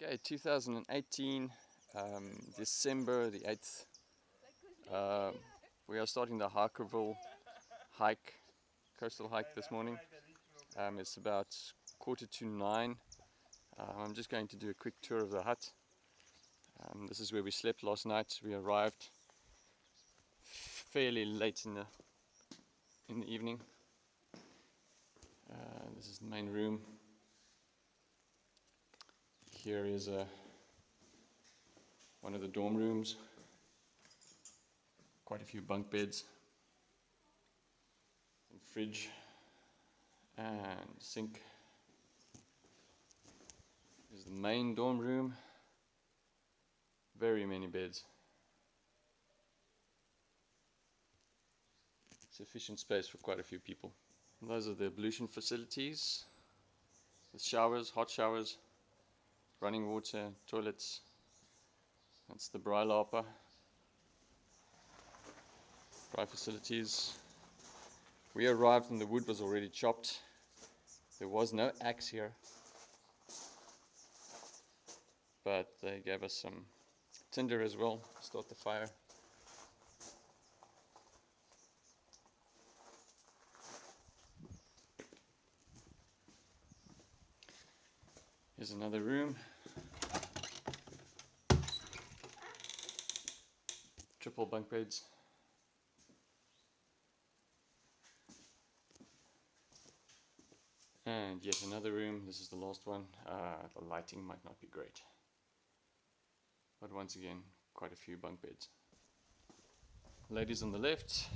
Okay, 2018, um, December the 8th. Uh, we are starting the Harkerville hike, coastal hike this morning. Um, it's about quarter to nine. Uh, I'm just going to do a quick tour of the hut. Um, this is where we slept last night. We arrived fairly late in the in the evening. Uh, this is the main room here is a, uh, one of the dorm rooms. Quite a few bunk beds. And fridge. And sink. This is the main dorm room. Very many beds. Sufficient space for quite a few people. And those are the ablution facilities. The showers, hot showers, running water, toilets. That's the Lapa. Braai facilities. We arrived and the wood was already chopped. There was no axe here. But they gave us some tinder as well to start the fire. Here's another room. Triple bunk beds. And yet another room, this is the last one. Uh, the lighting might not be great. But once again, quite a few bunk beds. Ladies on the left,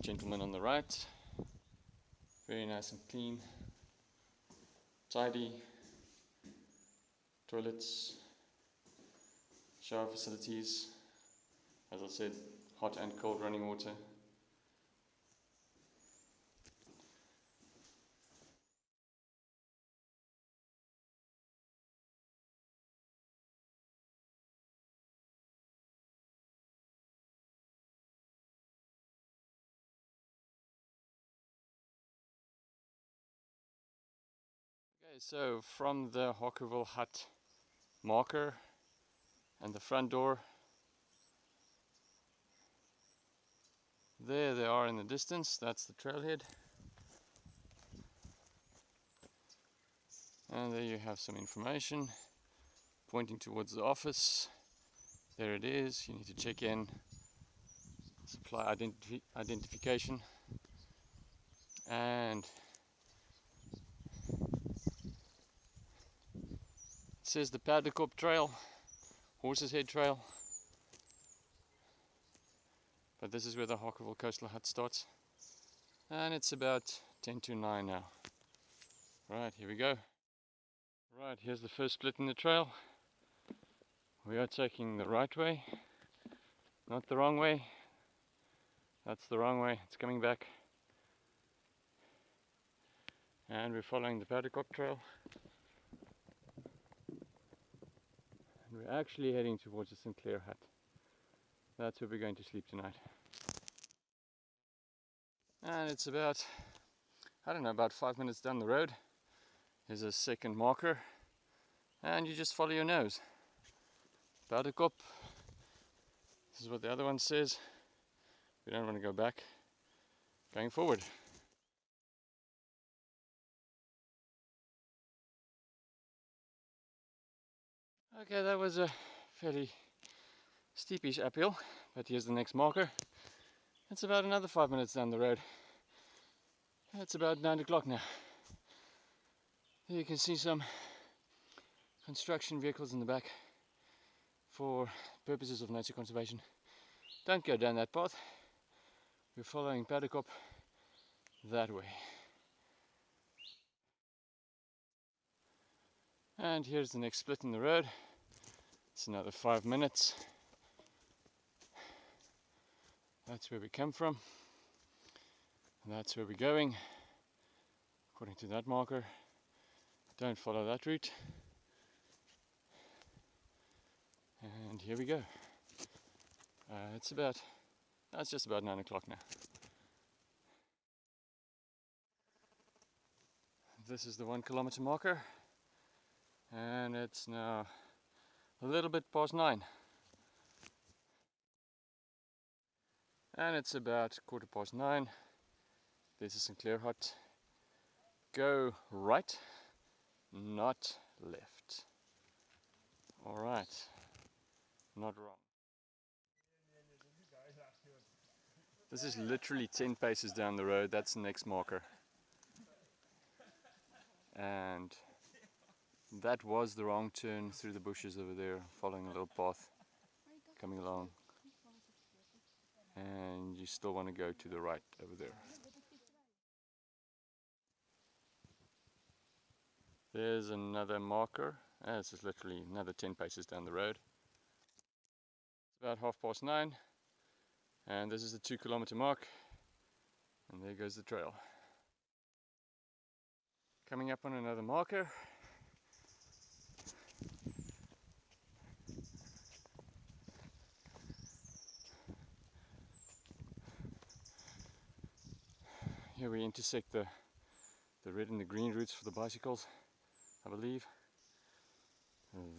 gentlemen on the right. Very nice and clean, tidy, toilets, shower facilities, as I said, hot and cold running water. Okay, so from the Harkerville hut marker and the front door. There they are in the distance, that's the trailhead. And there you have some information pointing towards the office. There it is, you need to check in supply identif identification and it says the Paardekoop Trail, Horse's Head Trail. But this is where the Harkerville Coastal Hut starts. And it's about 10 to 9 now. Right, here we go. Right, here's the first split in the trail. We are taking the right way, not the wrong way. That's the wrong way, it's coming back. And we're following the Paardekoop Trail. and we're actually heading towards the Sinclair hut. That's where we're going to sleep tonight. And it's about, I don't know, about five minutes down the road. There's a second marker and you just follow your nose. Paardekoop. This is what the other one says. We don't want to go back. Going forward. Okay, that was a fairly steepish uphill, but here's the next marker. It's about another five minutes down the road. It's about nine o'clock now. You can see some construction vehicles in the back for purposes of nature conservation. Don't go down that path. We're following Paardekoop that way. And here's the next split in the road. It's another five minutes. That's where we come from. And that's where we're going. According to that marker. Don't follow that route. And here we go. Uh, it's about, that's just about nine o'clock now. This is the one kilometer marker. and it's now a little bit past nine. And it's about quarter past nine. This is Sinclair Hut. Go right, not left. Alright, not wrong. This is literally 10 paces down the road, that's the next marker. And that was the wrong turn through the bushes over there, following a little path, coming along. And you still want to go to the right over there. There's another marker. Ah, this is literally another 10 paces down the road. It's about half past nine. And this is the two kilometer mark. And there goes the trail. Coming up on another marker. Here we intersect the, the red and the green routes for the bicycles, I believe.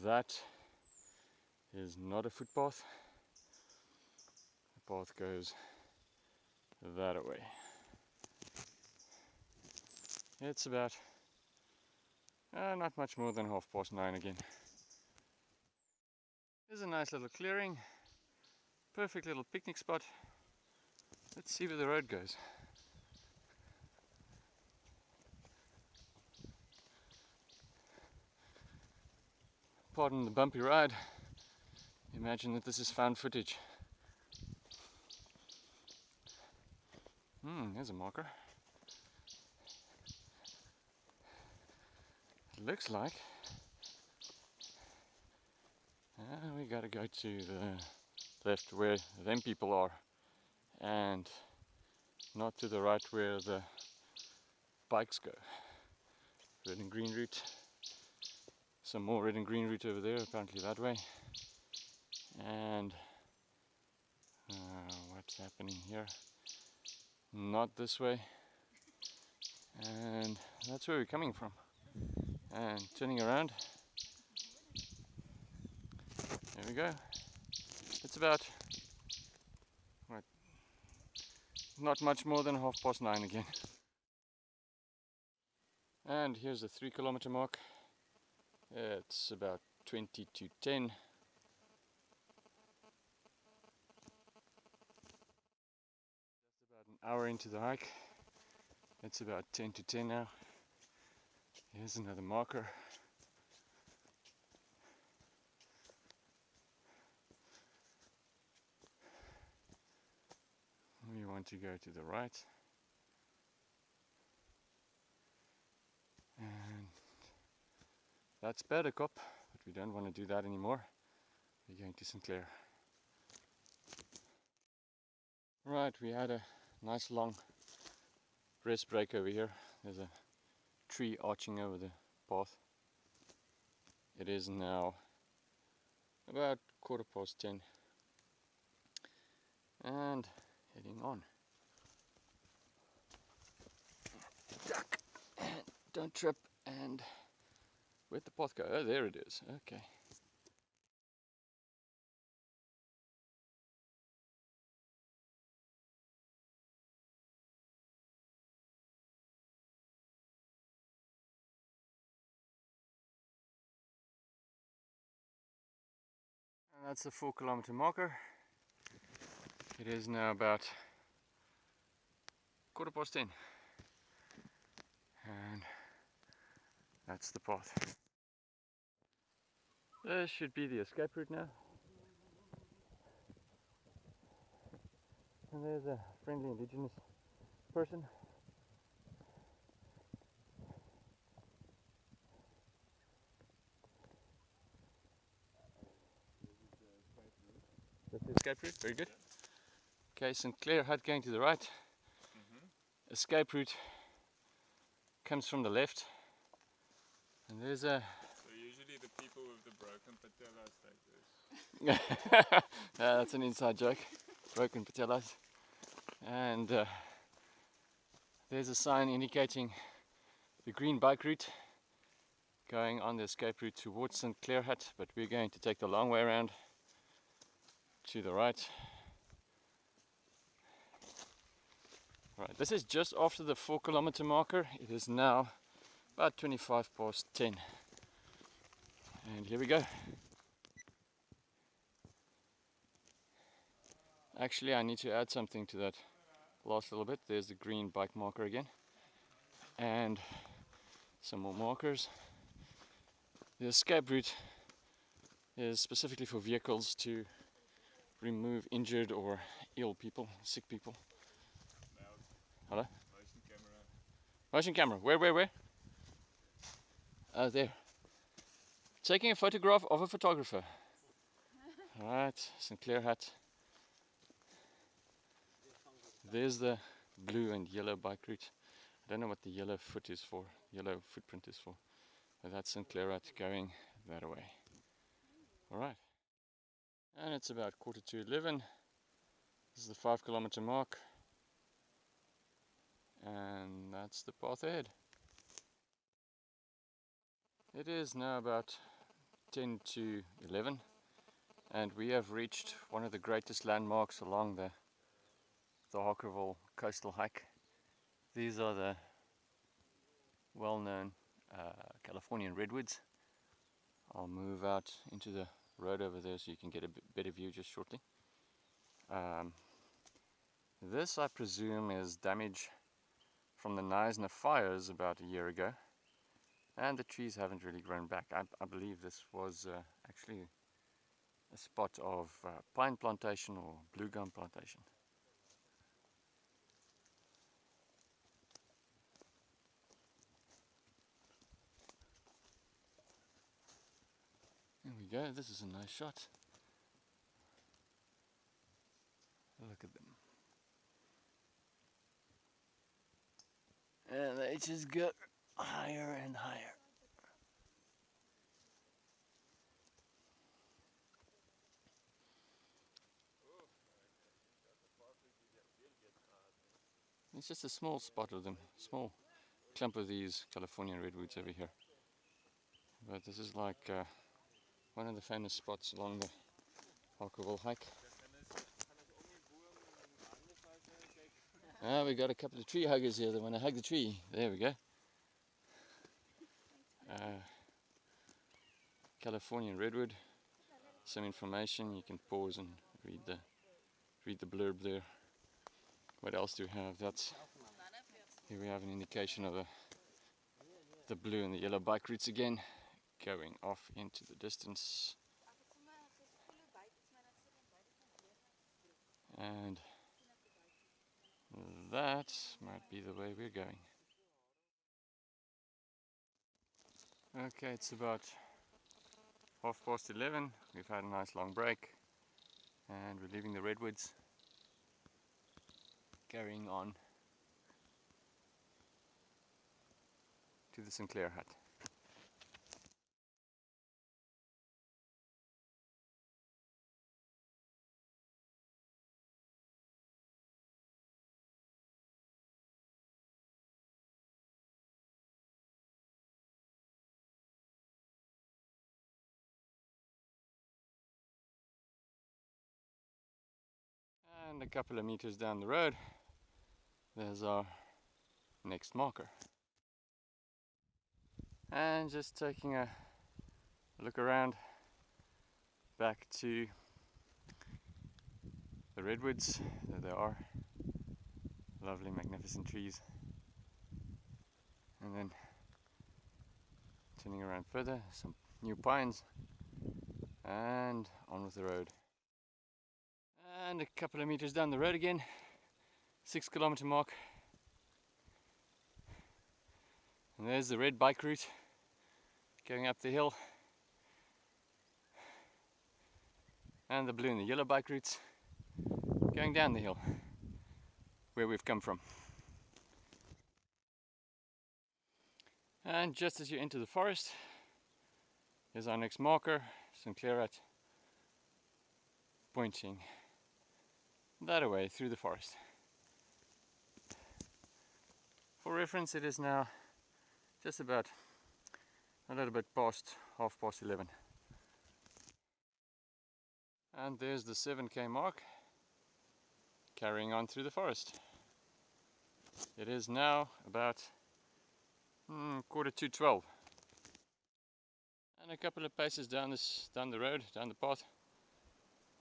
That is not a footpath. The path goes that way. It's about uh, not much more than half past nine again. There's a nice little clearing, perfect little picnic spot. Let's see where the road goes. Pardon the bumpy ride. Imagine that this is found footage. Hmm, there's a marker. It looks like uh, we gotta go to the left where them people are and not to the right where the bikes go. Red and green route. Some more red and green route over there, apparently that way. And uh, what's happening here? Not this way. And that's where we're coming from. And turning around. There we go. It's about not much more than half past nine again. And here's the three kilometer mark. It's about 20 to 10. About an hour into the hike. It's about 10 to 10 now. Here's another marker. We want to go to the right. That's Perdekop, but we don't want to do that anymore. We're going to Sinclair. Right, we had a nice long rest break over here. There's a tree arching over the path. It is now about quarter past ten and heading on. Duck and don't trip and where'd the path go? Oh there it is. Okay. And that's the four kilometer marker. It is now about quarter past ten. And that's the path. This should be the escape route now. And there's a friendly indigenous person That's the escape route, very good. Okay, Sinclair Hut going to the right. Mm -hmm. Escape route comes from the left. And there's a... The people with the broken patellas like this. that's an inside joke. Broken patellas. And uh, there's a sign indicating the green bike route going on the escape route towards Sinclair Hut, but we're going to take the long way around to the right. Right, this is just after the four kilometer marker. It is now about 25 past 10. And here we go. Actually, I need to add something to that last little bit. There's the green bike marker again. And some more markers. The escape route is specifically for vehicles to remove injured or ill people, sick people. Hello? Motion camera. Motion camera. Where, where, where? Oh, there. Taking a photograph of a photographer. Right, Sinclair Hut. There's the blue and yellow bike route. I don't know what the yellow foot is for, yellow footprint is for. But that's Sinclair Hut going that way. Alright. And it's about quarter to 11. This is the five kilometer mark. And that's the path ahead. It is now about 10 to 11 and we have reached one of the greatest landmarks along the the Harkerville coastal hike. These are the well-known uh, Californian redwoods. I'll move out into the road over there so you can get a better view just shortly. Um, this I presume is damage from the Knysna fires about a year ago and the trees haven't really grown back. I, I believe this was uh, actually a spot of uh, pine plantation or blue gum plantation. There we go, this is a nice shot. Look at them. And they just go higher and higher. It's just a small spot of them, small clump of these Californian redwoods over here. But this is like uh, one of the famous spots along the Harkerville hike. Ah, we got a couple of tree huggers here that want to hug the tree. There we go. Uh, Californian redwood. Some information. You can pause and read the read the blurb there. What else do we have? That's here we have an indication of the the blue and the yellow bike routes again, going off into the distance. And that might be the way we're going. Okay, it's about half past 11. We've had a nice long break and we're leaving the redwoods, carrying on to the Sinclair hut. And a couple of meters down the road, there's our next marker. And just taking a look around back to the redwoods, there they are. Lovely, magnificent trees. And then turning around further, some new pines, and on with the road. And a couple of meters down the road again, six kilometer mark. And there's the red bike route going up the hill. And the blue and the yellow bike routes going down the hill where we've come from. And just as you enter the forest, is our next marker, Sinclair Hut, pointing that away through the forest. For reference, it is now just about a little bit past half past 11. And there's the 7k mark carrying on through the forest. It is now about mm, quarter to 12. And a couple of paces down this down the road, down the path.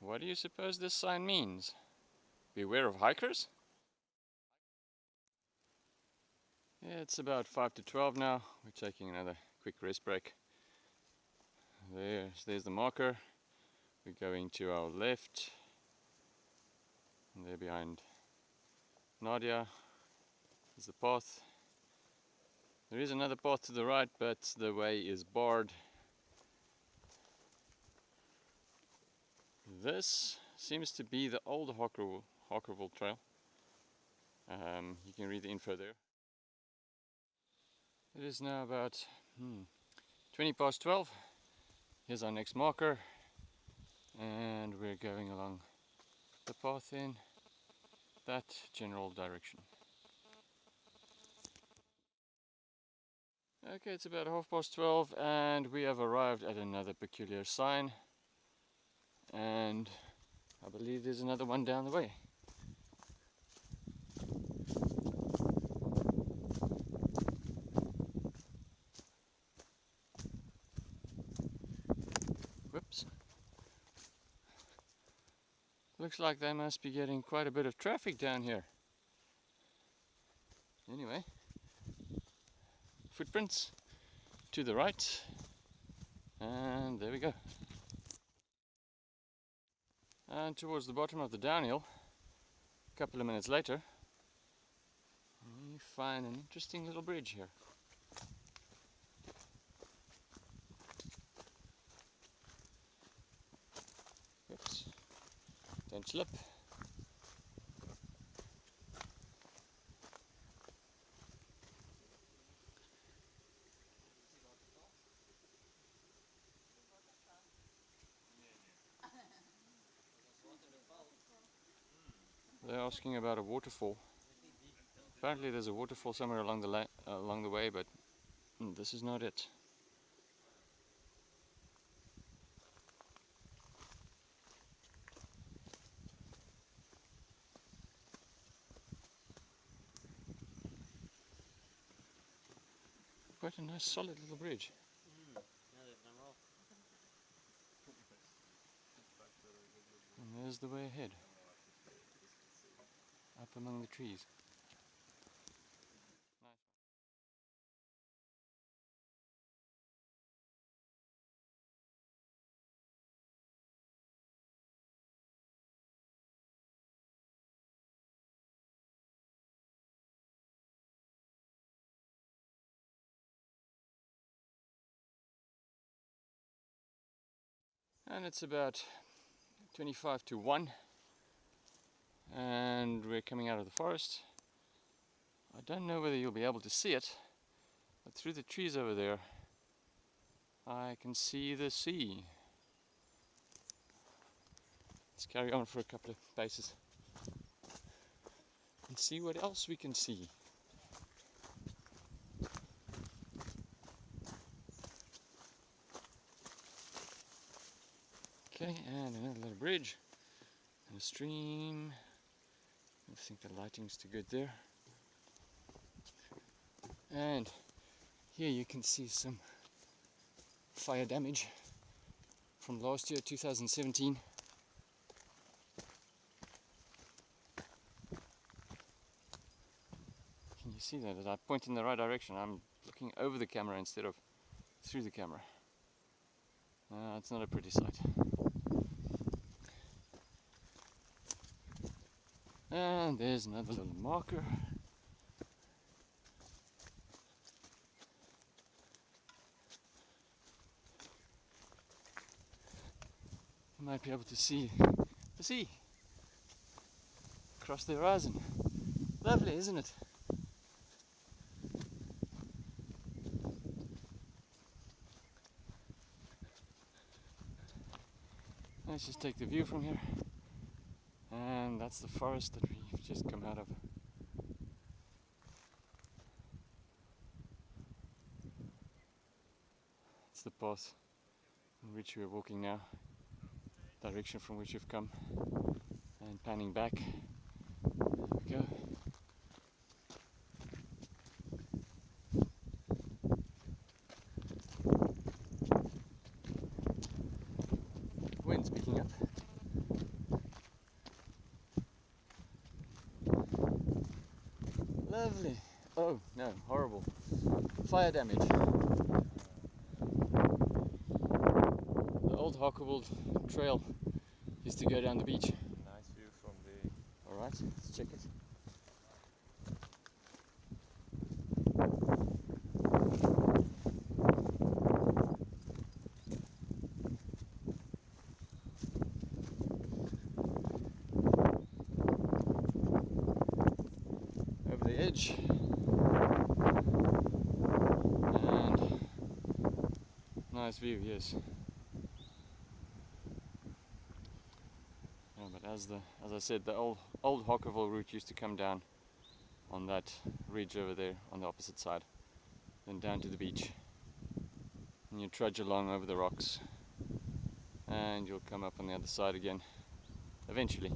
What do you suppose this sign means? Beware of hikers? Yeah, it's about 5 to 12 now. We're taking another quick rest break. There's, there's the marker. We're going to our left. And there behind Nadia is the path. There is another path to the right, but the way is barred. This seems to be the old Harkerville, Harkerville Trail. Um, you can read the info there. It is now about hmm, 20 past 12. Here's our next marker and we're going along the path in that general direction. Okay, it's about half past 12 and we have arrived at another peculiar sign and I believe there's another one down the way. Whoops. Looks like they must be getting quite a bit of traffic down here. Anyway, footprints to the right, and there we go. And towards the bottom of the downhill, a couple of minutes later, we find an interesting little bridge here. Oops, don't slip. They're asking about a waterfall. Apparently there's a waterfall somewhere along the uh, along the way, but mm, this is not it. Quite a nice solid little bridge. And there's the way ahead up among the trees. And it's about 25 to 1 and we're coming out of the forest. I don't know whether you'll be able to see it, but through the trees over there I can see the sea. Let's carry on for a couple of paces and see what else we can see. Okay, and another little bridge and a stream. I think the lighting's too good there. And here you can see some fire damage from last year, 2017. Can you see that? As I point in the right direction, I'm looking over the camera instead of through the camera. Uh, it's not a pretty sight. And there's another little marker. You might be able to see the sea across the horizon. Lovely, isn't it? Let's just take the view from here and that's the forest that we've just come out of. It's the path in which we're walking now, direction from which we've come, and panning back. There we go. Wind's picking up. Lovely. Oh no, horrible. Damage. The old Harkerville trail used to go down the beach. Nice view from the Alright, let's check it. Over the edge. And nice view, yes. Yeah, but as the as I said, the old old Harkerville route used to come down on that ridge over there on the opposite side, then down to the beach. And you trudge along over the rocks, and you'll come up on the other side again, eventually.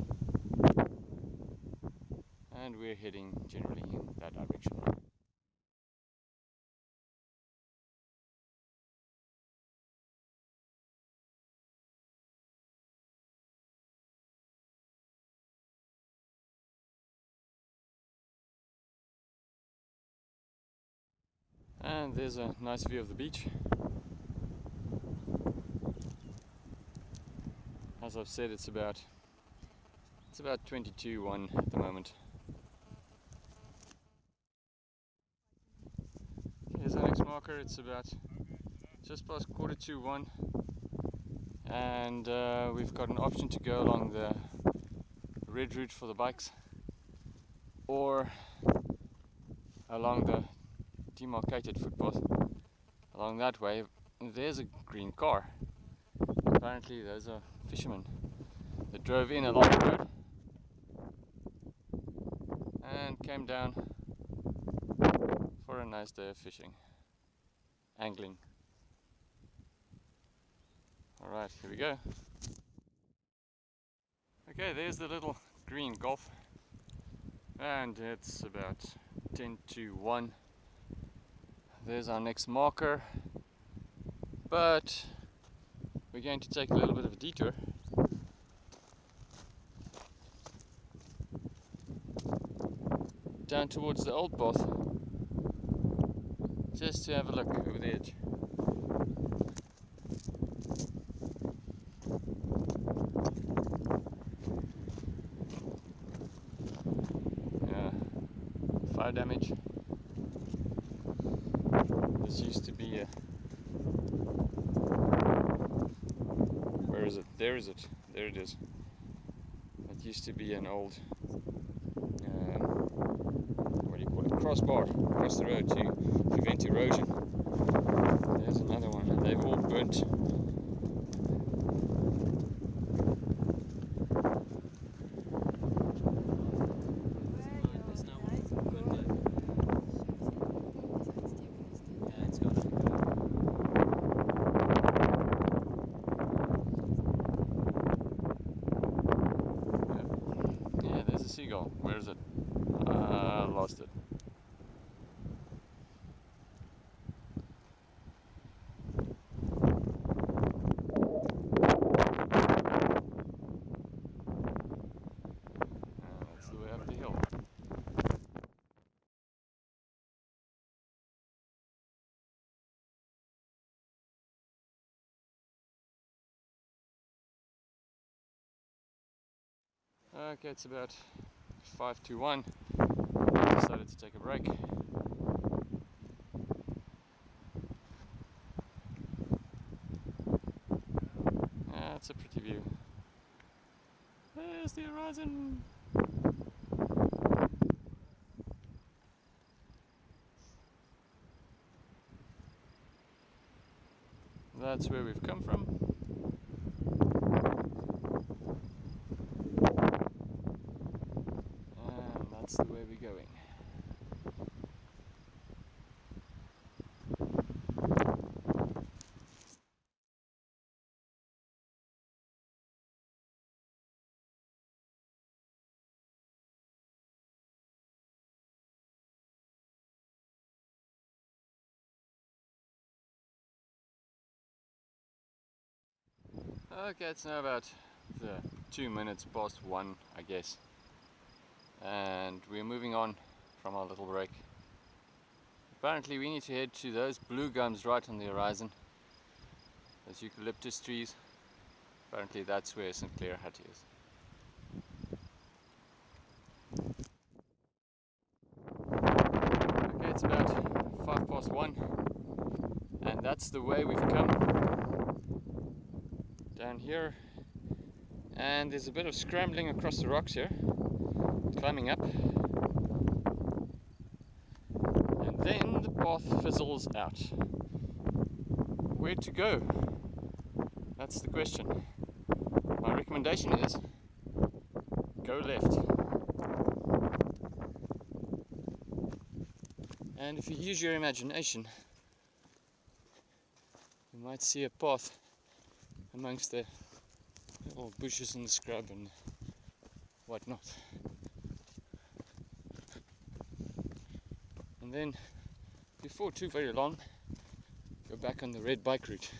And we're heading generally in that direction. And there's a nice view of the beach. As I've said, it's about it's about 22 1 at the moment. Here's our next marker. It's about just past quarter to one, and uh, we've got an option to go along the red route for the bikes, or along the demarcated footpath along that way. There's a green car. Apparently, there's a fisherman that drove in along the road and came down for a nice day of fishing, angling. Alright, here we go. Okay, there's the little green golf, and it's about 10 to 1 there's our next marker. But we're going to take a little bit of a detour. Down towards the old path just to have a look over the edge. Yeah. Fire damage this used to be a. Where is it? There is it. There it is. It used to be an old. Um, what do you call it? Crossbar across the road to prevent erosion. There's another one, and they've all burnt. Yeah, there's a seagull. Where is it? Uh, lost it. Uh, that's the way up the hill. Okay, it's about five to one. Decided to take a break. That's a pretty view. There's the horizon. That's where we've come from. And that's the way we're going. Okay, it's now about the two minutes past one, I guess. And we're moving on from our little break. Apparently we need to head to those blue gums right on the horizon. Those eucalyptus trees. Apparently that's where Sinclair Hut is. Okay, it's about five past one. And that's the way we've come. Down here. And there's a bit of scrambling across the rocks here. Climbing up. And then the path fizzles out. Where to go? That's the question. My recommendation is go left. And if you use your imagination, you might see a path amongst the little bushes and the scrub and whatnot. And then, before too very long, go back on the red bike route.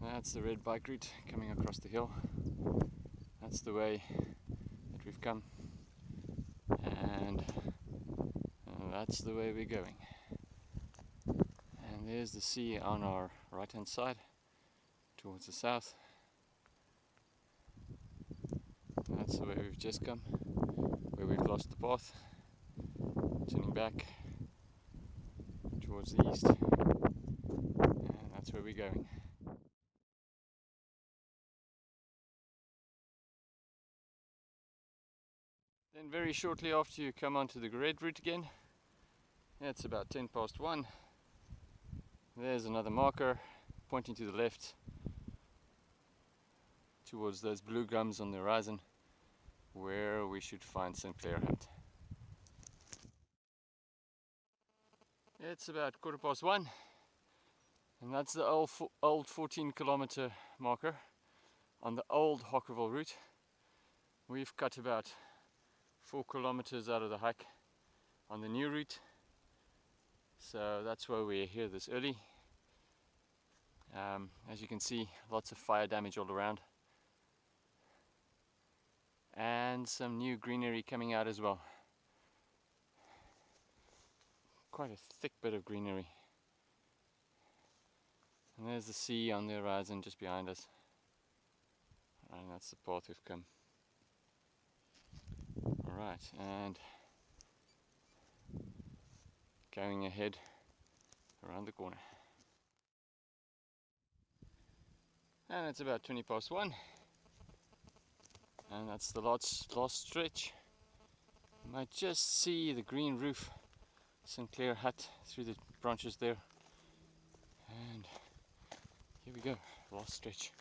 That's the red bike route coming across the hill. That's the way that we've come. And uh, that's the way we're going. And there's the sea on our right hand side towards the south. That's the way we've just come, where we've lost the path, turning back towards the east, and that's where we're going. Then very shortly after you come onto the red route again, it's about 10 past 1, there's another marker pointing to the left towards those blue gums on the horizon where we should find Sinclair Hut. It's about quarter past one and that's the old, old 14 kilometer marker on the old Harkerville route. We've cut about four kilometers out of the hike on the new route so that's why we're here this early. Um, as you can see lots of fire damage all around. And some new greenery coming out as well. Quite a thick bit of greenery. And there's the sea on the horizon just behind us. And that's the path we've come. Alright and going ahead around the corner. And it's about 20 past one. And that's the last, last stretch. You might just see the green roof, Sinclair hut through the branches there. And here we go, last stretch.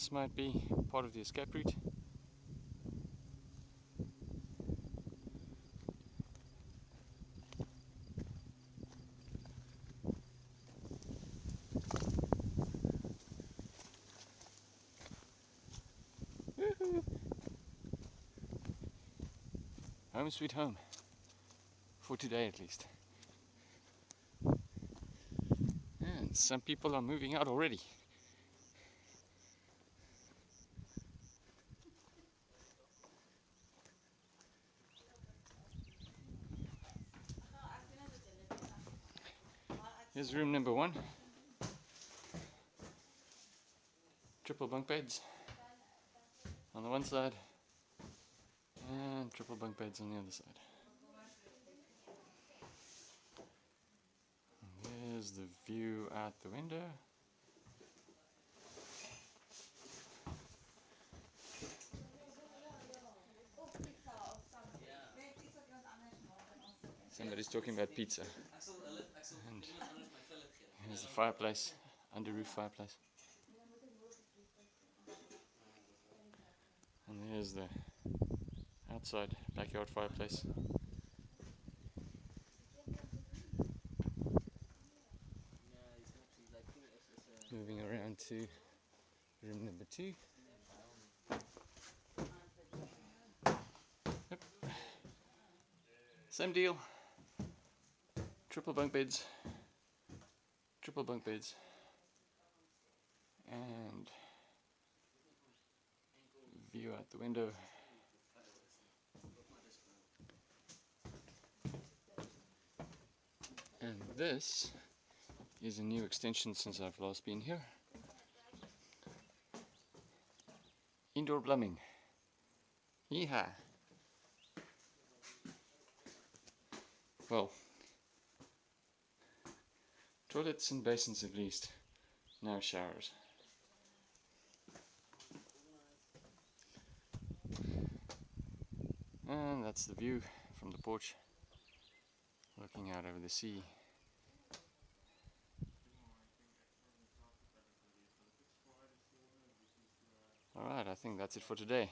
This might be part of the escape route. Home sweet home. For today at least. And some people are moving out already. Here's room number one. Triple bunk beds on the one side and triple bunk beds on the other side. And there's the view out the window. Somebody's talking about pizza. Here's fireplace, under roof fireplace. And there's the outside backyard fireplace. Moving around to room number two. Yep. Same deal. Triple bunk beds. Triple bunk beds. And view out the window. And this is a new extension since I've last been here. Indoor plumbing. Yeehaw! Well, toilets and basins at least, no showers. And that's the view from the porch, looking out over the sea. Alright, I think that's it for today.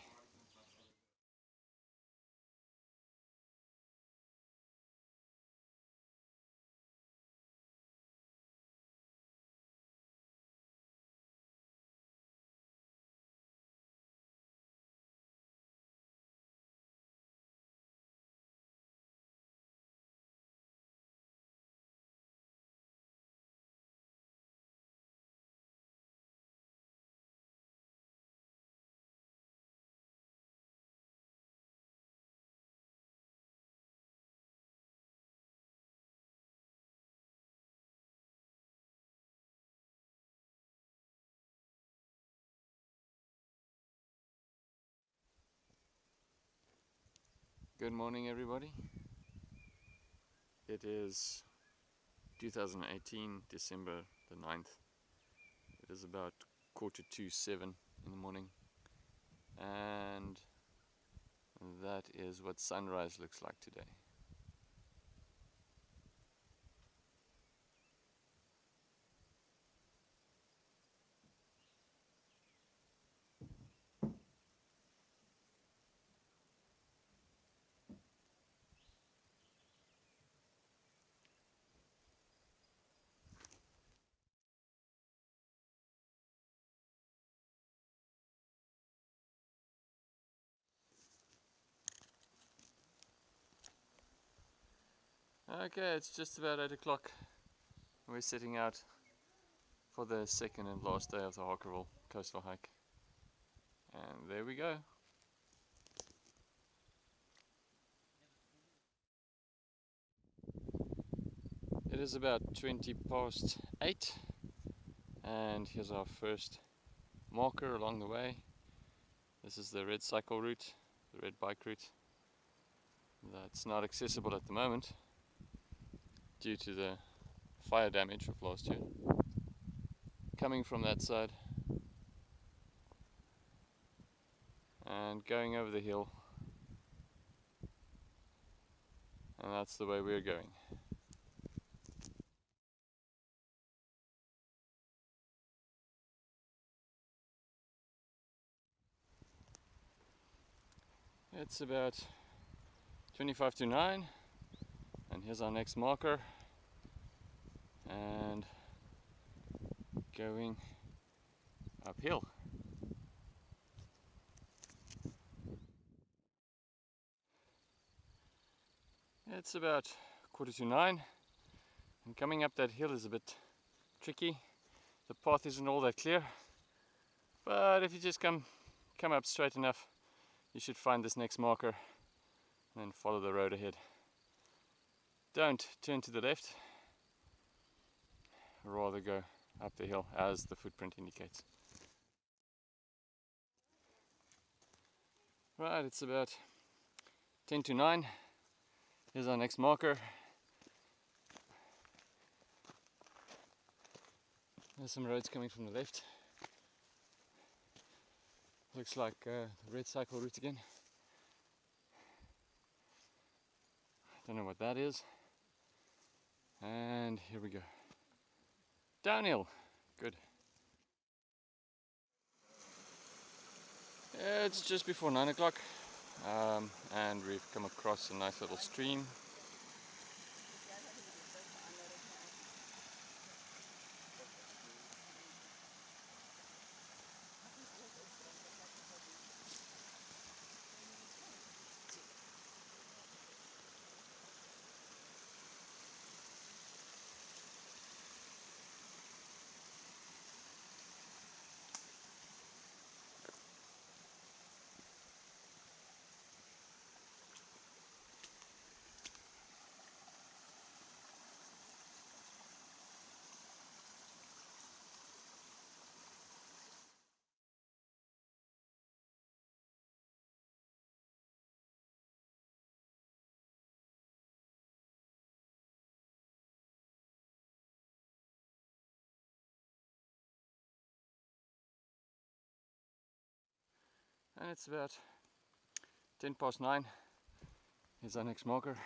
Good morning, everybody. It is 2018, December the 9th. It is about quarter to seven in the morning, and that is what sunrise looks like today. Okay, it's just about 8 o'clock. We're setting out for the second and last day of the Harkerville coastal hike. And there we go. It is about 20 past 8 and here's our first marker along the way. This is the red cycle route, the red bike route. That's not accessible at the moment due to the fire damage of last year. Coming from that side and going over the hill and that's the way we're going. It's about 25 to 9 and here's our next marker and going uphill. It's about quarter to nine and coming up that hill is a bit tricky. The path isn't all that clear but if you just come come up straight enough you should find this next marker and then follow the road ahead. Don't turn to the left rather go up the hill as the footprint indicates. Right, it's about 10 to 9. Here's our next marker. There's some roads coming from the left. Looks like uh, the red cycle route again. Don't know what that is. And here we go. Downhill. Good. It's just before 9 o'clock um, and we've come across a nice little stream. It's about 10 past 9. Here's our next marker.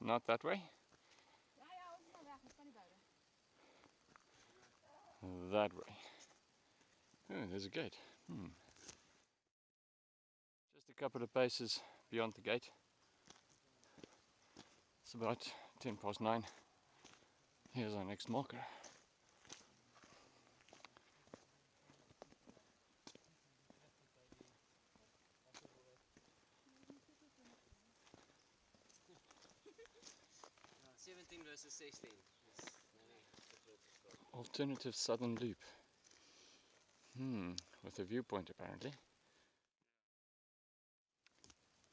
Not that way. That way. Oh, there's a gate. Hmm. Couple of paces beyond the gate. It's about 10 past 9. Here's our next marker. 17 versus 16. Yes. No, no, that's what it's called. Alternative southern loop. Hmm, with a viewpoint apparently.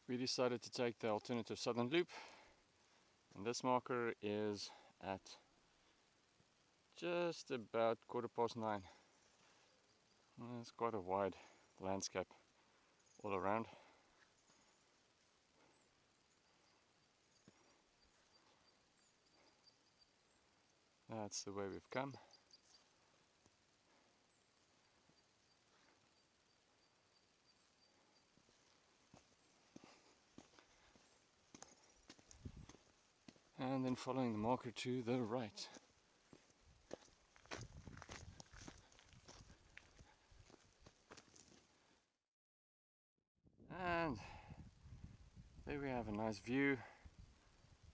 We decided to take the alternative southern loop and this marker is at just about quarter past nine. Well, It's quite a wide landscape all around. That's the way we've come. And then following the marker to the right. And there we have a nice view.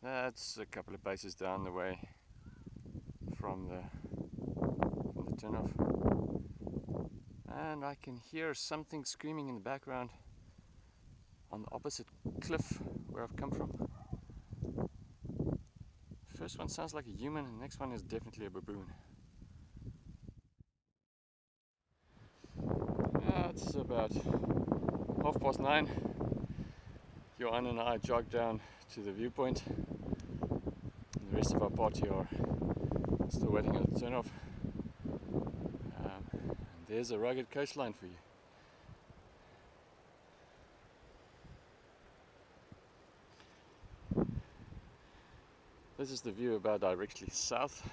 That's a couple of bases down the way from the from the turnoff. And I can hear something screaming in the background on the opposite cliff where I've come from. First one sounds like a human, and the next one is definitely a baboon. Yeah, it's about half past nine. Johan and I jog down to the viewpoint. And the rest of our party are still waiting at the turnoff. Um, there's a rugged coastline for you. This is the view about directly south.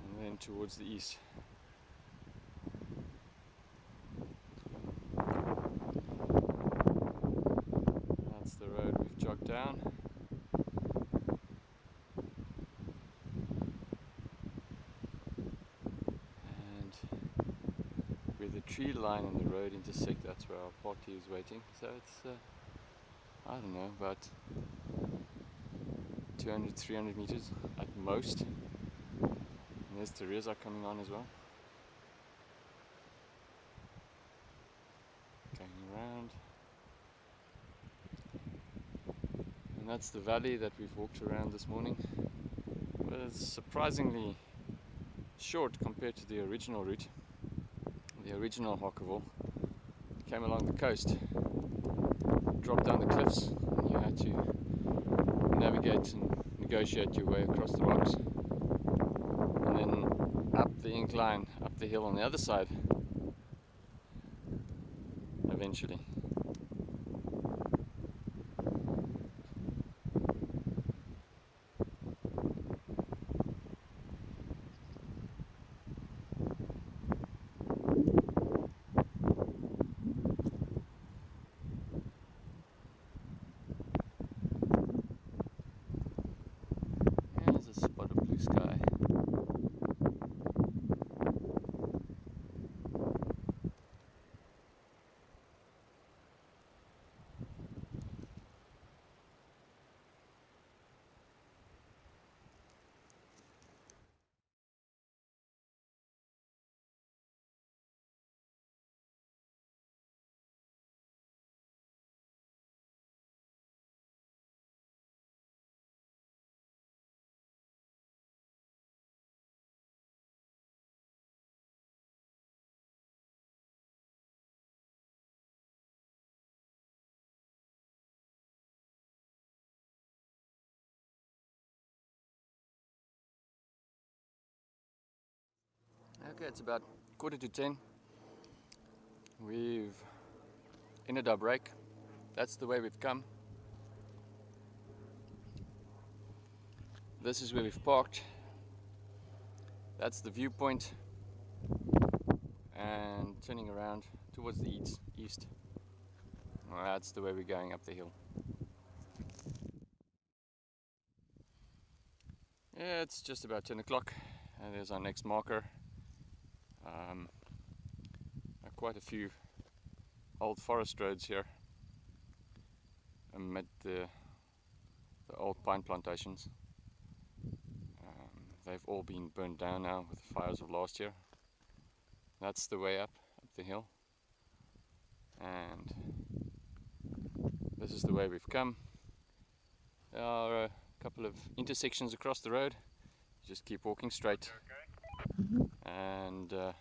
And then towards the east. That's the road we've jogged down. And where the tree line and the road intersect, that's where our party is waiting. So it's, uh, I don't know, about 200, 300 meters at most. And there's Teresa coming on as well. Going around. And that's the valley that we've walked around this morning. Well, it's surprisingly short compared to the original route. The original Harkerville came along the coast, dropped down the cliffs, and you had to navigate and negotiate your way across the rocks. And then up the incline, up the hill on the other side, eventually. Okay, it's about quarter to ten. We've ended our break. That's the way we've come. This is where we've parked. That's the viewpoint. And turning around towards the east. east. Well, that's the way we're going up the hill. Yeah, it's just about 10 o'clock and there's our next marker. Um, quite a few old forest roads here amid the, the old pine plantations. Um, they've all been burned down now with the fires of last year. That's the way up, up the hill. And this is the way we've come. There are a couple of intersections across the road. Just keep walking straight. And uh,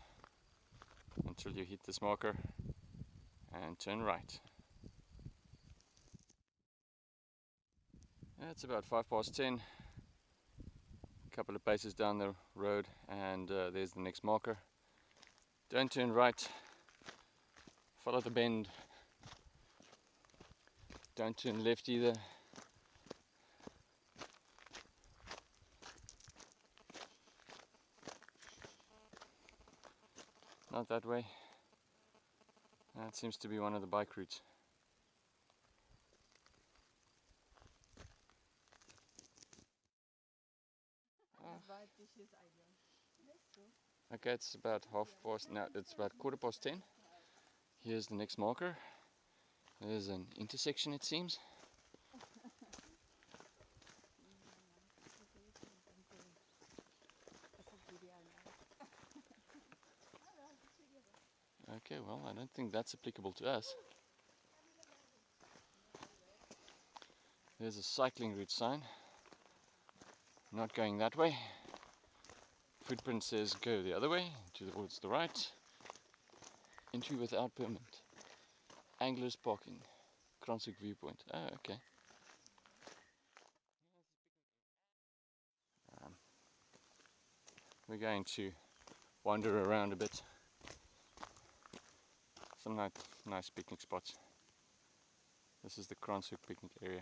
until you hit this marker and turn right. It's about five past ten. A couple of paces down the road and uh, there's the next marker. Don't turn right. Follow the bend. Don't turn left either. Not that way. That seems to be one of the bike routes. Okay, it's about half past, now it's about quarter past ten. Here's the next marker. There's an intersection it seems. Okay, well, I don't think that's applicable to us. There's a cycling route sign. Not going that way. Footprint says go the other way, towards the right. Entry without permit. Anglers parking. Kranshoek viewpoint. Oh, okay. Um, we're going to wander around a bit some nice, nice picnic spots. This is the Kranshoek picnic area.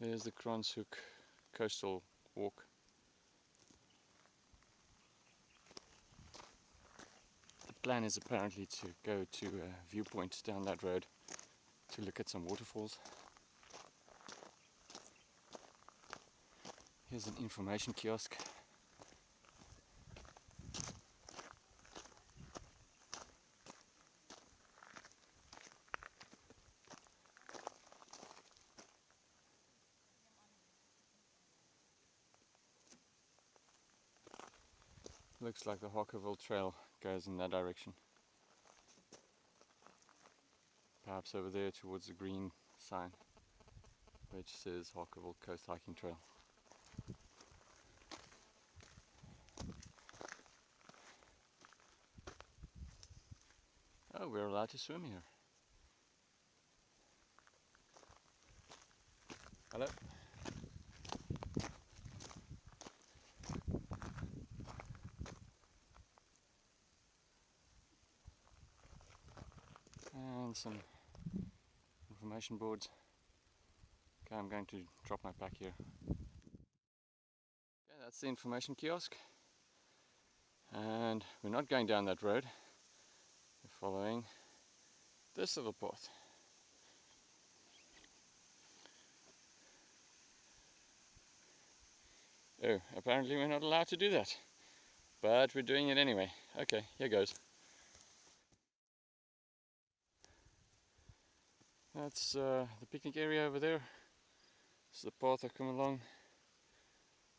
There's the Kranshoek coastal walk. The plan is apparently to go to a viewpoint down that road to look at some waterfalls. Here's an information kiosk. Looks like the Harkerville Trail goes in that direction. Perhaps over there towards the green sign which says Harkerville Coast Hiking Trail. We're allowed to swim here. Hello. And some information boards. Okay, I'm going to drop my pack here. Okay, that's the information kiosk. And we're not going down that road following this little path. Oh, apparently we're not allowed to do that. But we're doing it anyway. Okay, here goes. That's uh, the picnic area over there. It's the path I come along.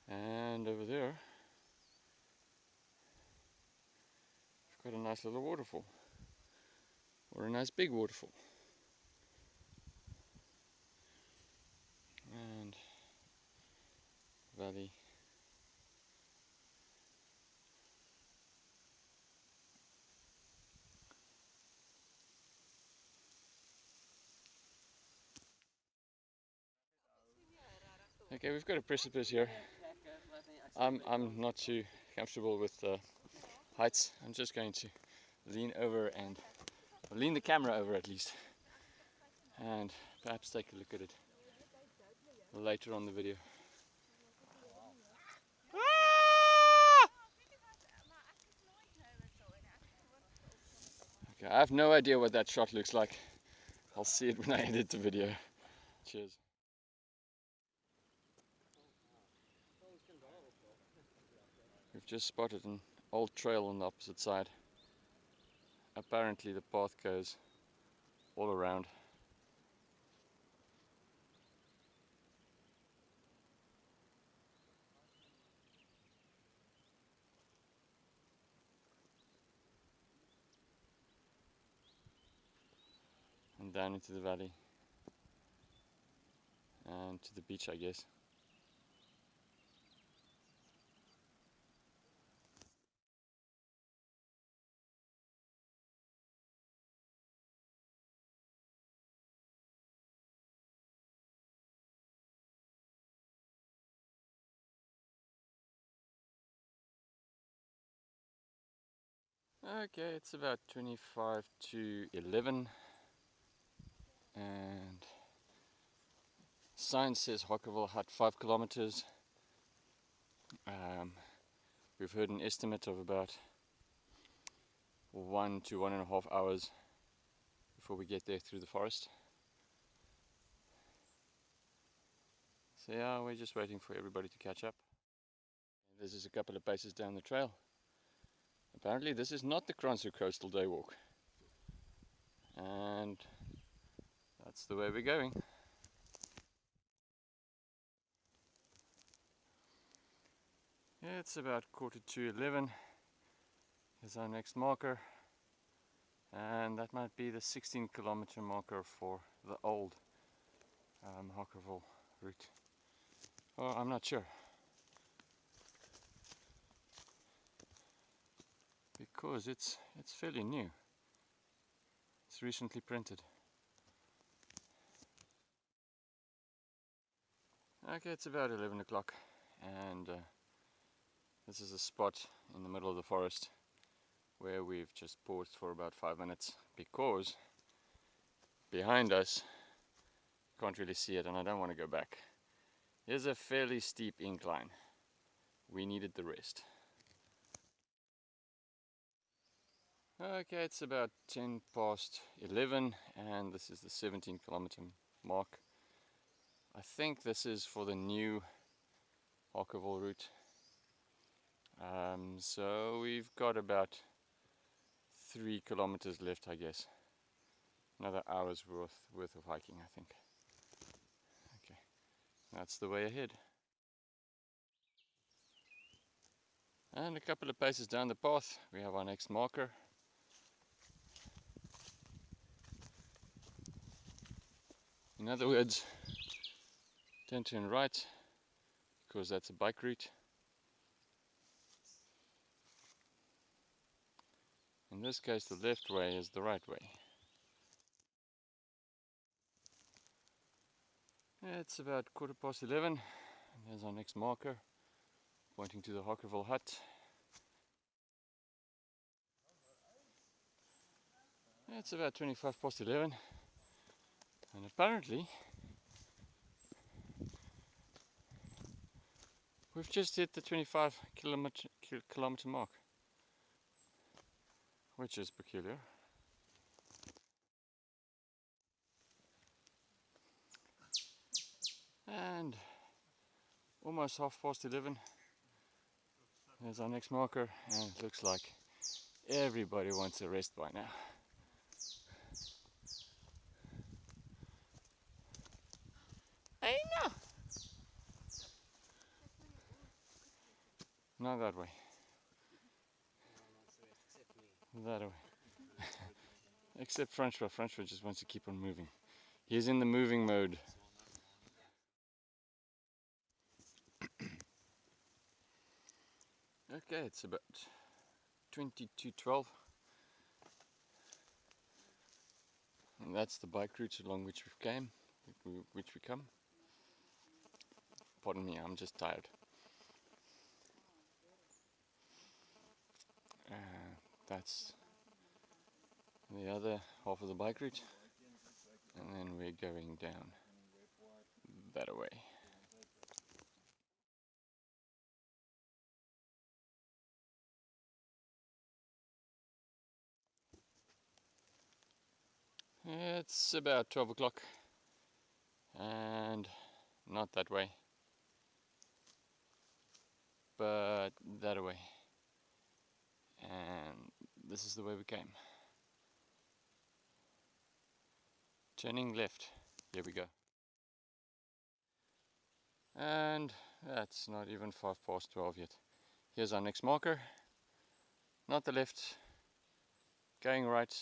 And over there, we've got a nice little waterfall or a nice big waterfall. And valley Okay, we've got a precipice here. I'm I'm not too comfortable with uh, heights. I'm just going to lean over and lean the camera over at least, and perhaps take a look at it later on the video. Okay, I have no idea what that shot looks like. I'll see it when I edit the video. Cheers. We've just spotted an old trail on the opposite side. Apparently the path goes all around. And down into the valley. And to the beach I guess. Okay, it's about 25 to 11 and sign says Harkerville Hut 5 kilometers. Um, we've heard an estimate of about one to one and a half hours before we get there through the forest. So yeah, we're just waiting for everybody to catch up. This is a couple of paces down the trail. Apparently this is not the Kranshoek Coastal Day Walk. And that's the way we're going. It's about quarter to 11. Here's our next marker. And that might be the 16 kilometer marker for the old um, Harkerville route. Oh, I'm not sure. Because it's it's fairly new. It's recently printed. Okay, it's about 11 o'clock and uh, this is a spot in the middle of the forest where we've just paused for about five minutes because behind us can't really see it and I don't want to go back. Here's a fairly steep incline. We needed the rest. Okay, it's about 10 past 11 and this is the 17 kilometer mark. I think this is for the new Harkerville route. Um, so we've got about three kilometers left, I guess. Another hour's worth, worth of hiking, I think. Okay, that's the way ahead. And a couple of paces down the path, we have our next marker. In other words, don't turn right because that's a bike route. In this case the left way is the right way. It's about quarter past 11 and there's our next marker pointing to the Harkerville hut. It's about 25 past 11 and apparently we've just hit the 25 kilometer, kilometer mark which is peculiar. And almost half past 11 there's our next marker and it looks like everybody wants a rest by now Not that way. That way. Except Francois. Francois just wants to keep on moving. He's in the moving mode. okay, it's about 2212. And that's the bike route along which we came, which we come. Pardon me, I'm just tired. Uh, that's the other half of the bike route. And then we're going down that way. It's about 12 o'clock and not that way but that way and this is the way we came. Turning left. Here we go. And that's not even 5 past 12 yet. Here's our next marker. Not the left. Going right.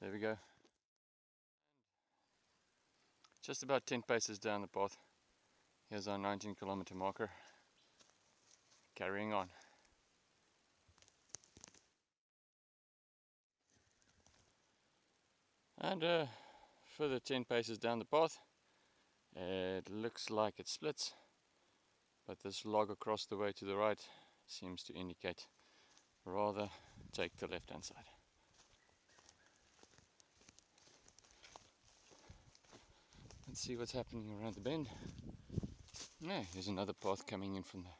There we go. Just about 10 paces down the path. Here's our 19 kilometer marker. Carrying on and uh, further 10 paces down the path it looks like it splits but this log across the way to the right seems to indicate rather take the left hand side. Let's see what's happening around the bend. Yeah here's another path coming in from the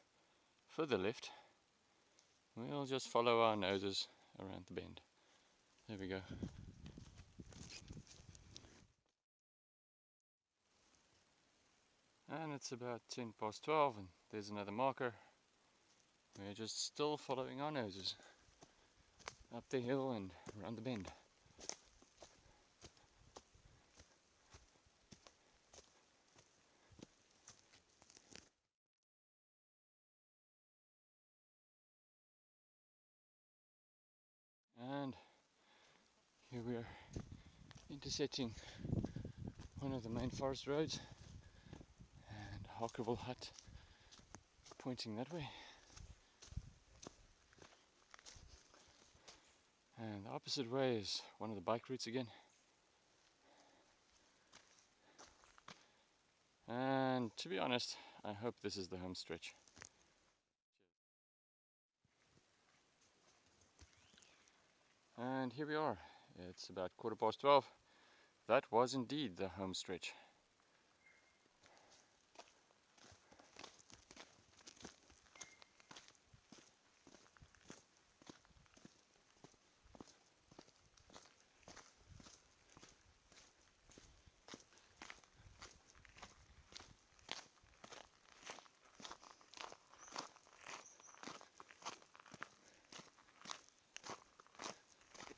further left. We'll just follow our noses around the bend. There we go and it's about 10 past 12 and there's another marker. We're just still following our noses up the hill and around the bend. And here we are intersecting one of the main forest roads Harkerville Hut pointing that way and the opposite way is one of the bike routes again and to be honest I hope this is the home stretch And here we are. It's about quarter past 12. That was indeed the home stretch.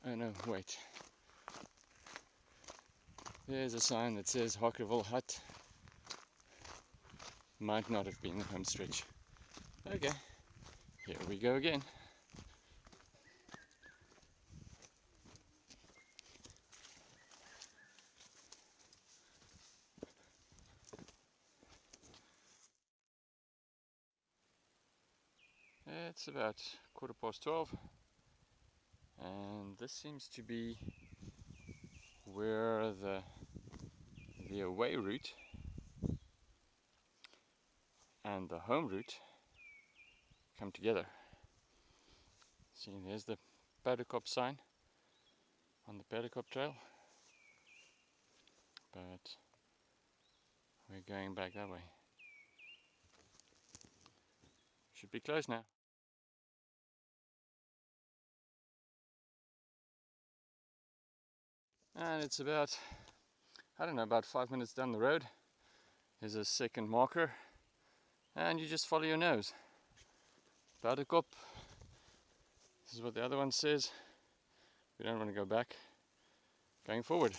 Oh no, wait. There's a sign that says Harkerville Hut. Might not have been the home stretch. Okay, here we go again. It's about quarter past 12 and this seems to be where the the away route and the home route come together. See, there's the Perdekop sign on the Perdekop trail, but we're going back that way. Should be close now. And it's about I don't know about five minutes down the road. There's a second marker. And you just follow your nose. Perdekop this is what the other one says. We don't want to go back. Going forward.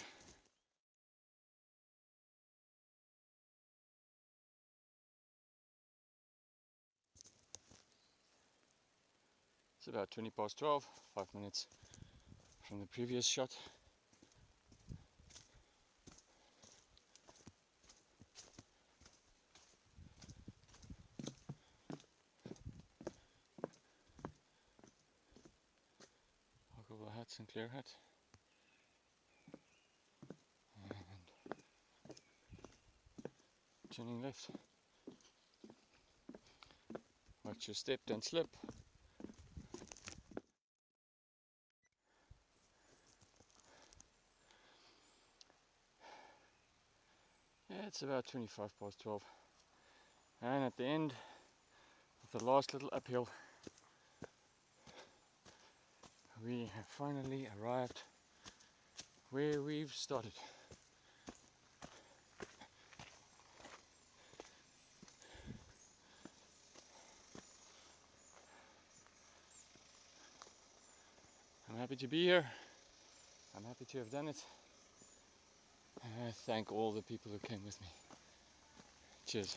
It's about 20 past 12 five minutes from the previous shot Sinclair Hut. And turning left. Watch your step, don't slip. Yeah, it's about 25 past 12. And at the end of the last little uphill, we have finally arrived where we've started. I'm happy to be here. I'm happy to have done it. And I thank all the people who came with me. Cheers.